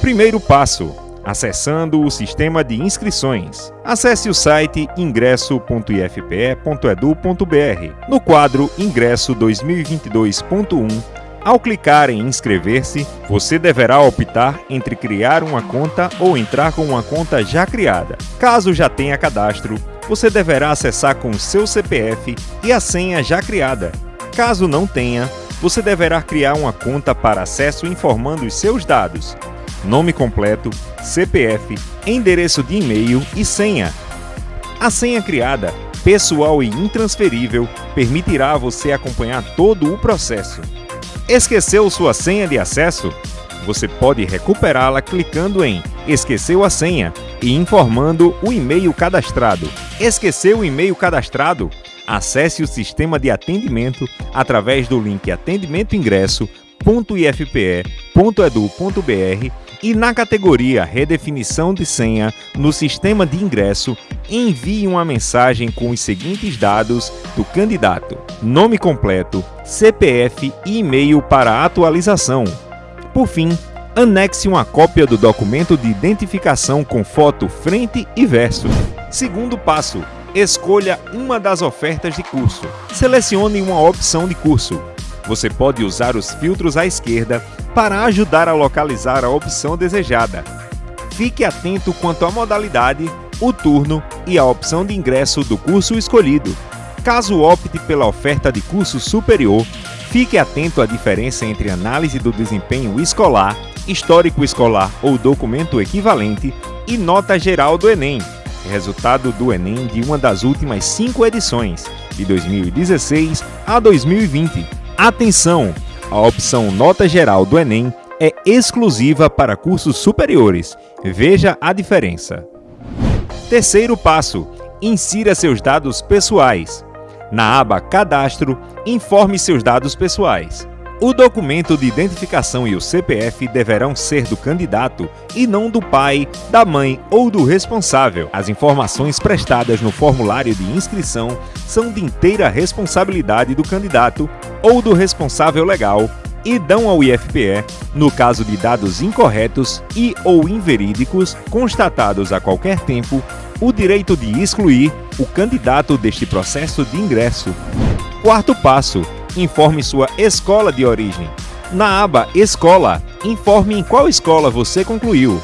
Primeiro passo: acessando o sistema de inscrições. Acesse o site ingresso.ifpe.edu.br. No quadro Ingresso 2022.1, ao clicar em inscrever-se, você deverá optar entre criar uma conta ou entrar com uma conta já criada. Caso já tenha cadastro, você deverá acessar com seu CPF e a senha já criada. Caso não tenha, você deverá criar uma conta para acesso informando os seus dados, nome completo, CPF, endereço de e-mail e senha. A senha criada, pessoal e intransferível, permitirá a você acompanhar todo o processo. Esqueceu sua senha de acesso? Você pode recuperá-la clicando em Esqueceu a senha e informando o e-mail cadastrado. Esqueceu o e-mail cadastrado? Acesse o sistema de atendimento através do link atendimentoingresso.ifpe.edu.br e na categoria Redefinição de senha no sistema de ingresso, envie uma mensagem com os seguintes dados do candidato: nome completo, CPF e e-mail para atualização. Por fim, anexe uma cópia do documento de identificação com foto frente e verso. Segundo passo: escolha uma das ofertas de curso. Selecione uma opção de curso. Você pode usar os filtros à esquerda para ajudar a localizar a opção desejada. Fique atento quanto à modalidade, o turno e a opção de ingresso do curso escolhido. Caso opte pela oferta de curso superior, fique atento à diferença entre análise do desempenho escolar, histórico escolar ou documento equivalente e nota geral do Enem, resultado do Enem de uma das últimas cinco edições, de 2016 a 2020 Atenção! A opção Nota Geral do Enem é exclusiva para cursos superiores. Veja a diferença. Terceiro passo: insira seus dados pessoais. Na aba Cadastro, informe seus dados pessoais. O documento de identificação e o CPF deverão ser do candidato e não do pai, da mãe ou do responsável. As informações prestadas no formulário de inscrição são de inteira responsabilidade do candidato ou do responsável legal e dão ao IFPE, no caso de dados incorretos e ou inverídicos constatados a qualquer tempo, o direito de excluir o candidato deste processo de ingresso. Quarto passo: informe sua escola de origem. Na aba Escola, informe em qual escola você concluiu.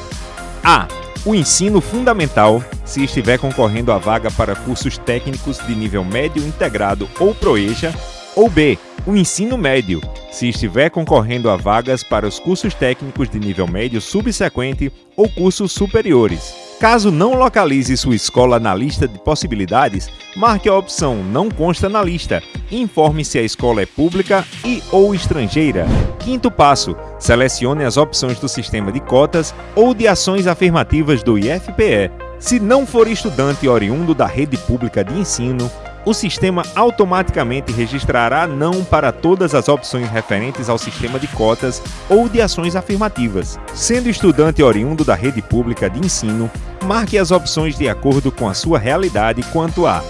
A. O ensino fundamental, se estiver concorrendo a vaga para cursos técnicos de nível médio integrado ou proeja. Ou B. O ensino médio, se estiver concorrendo a vagas para os cursos técnicos de nível médio subsequente ou cursos superiores. Caso não localize sua escola na lista de possibilidades, marque a opção Não consta na lista informe se a escola é pública e ou estrangeira. Quinto passo: selecione as opções do sistema de cotas ou de ações afirmativas do IFPE. Se não for estudante oriundo da rede pública de ensino, o sistema automaticamente registrará não para todas as opções referentes ao sistema de cotas ou de ações afirmativas. Sendo estudante oriundo da rede pública de ensino, marque as opções de acordo com a sua realidade quanto a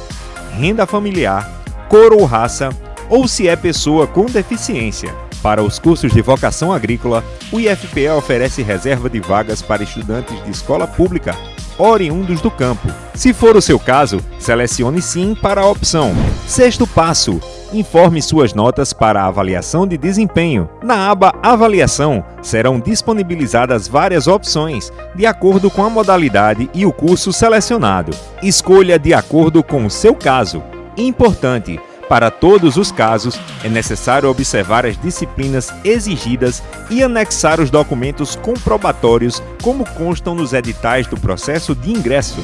renda familiar, cor ou raça, ou se é pessoa com deficiência. Para os cursos de vocação agrícola, o IFPE oferece reserva de vagas para estudantes de escola pública oriundos do campo. Se for o seu caso, selecione sim para a opção. Sexto passo: informe suas notas para a avaliação de desempenho. Na aba Avaliação, serão disponibilizadas várias opções, de acordo com a modalidade e o curso selecionado. Escolha de acordo com o seu caso. Importante: para todos os casos, é necessário observar as disciplinas exigidas e anexar os documentos comprobatórios como constam nos editais do processo de ingresso.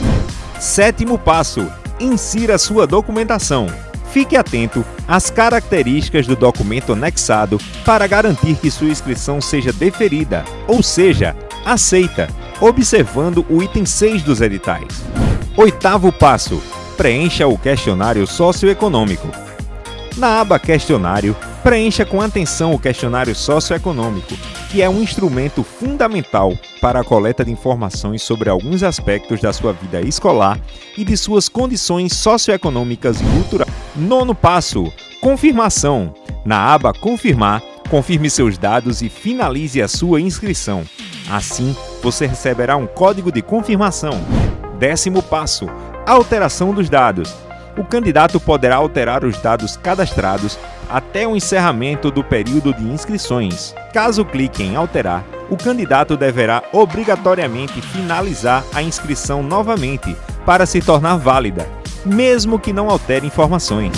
Sétimo passo: insira sua documentação. Fique atento às características do documento anexado para garantir que sua inscrição seja deferida, ou seja, aceita, observando o item 6 dos editais. Oitavo passo: preencha o questionário socioeconômico. Na aba Questionário, preencha com atenção o questionário socioeconômico, que é um instrumento fundamental para a coleta de informações sobre alguns aspectos da sua vida escolar e de suas condições socioeconômicas e culturais. Nono passo: confirmação. Na aba Confirmar, confirme seus dados e finalize a sua inscrição. Assim, você receberá um código de confirmação. Décimo passo: alteração dos dados. O candidato poderá alterar os dados cadastrados até o encerramento do período de inscrições. Caso clique em alterar, o candidato deverá obrigatoriamente finalizar a inscrição novamente para se tornar válida, mesmo que não altere informações.